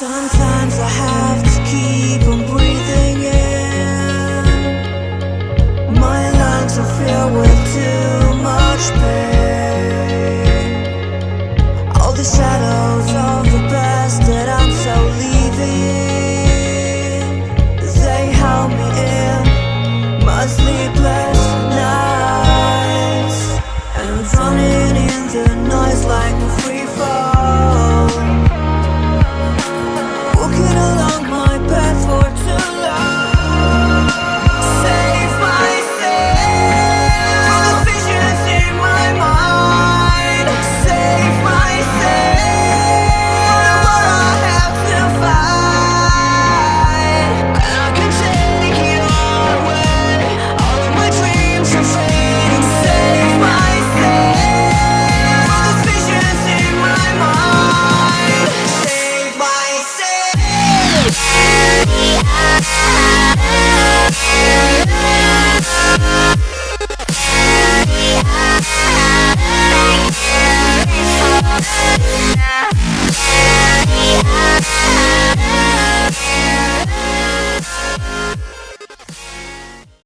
Sometimes I have to keep on breathing in My lungs are filled with too much pain All the shadows of the past that I'm so leaving They haunt me in my sleepless nights And I'm drowning in the noise like a freak.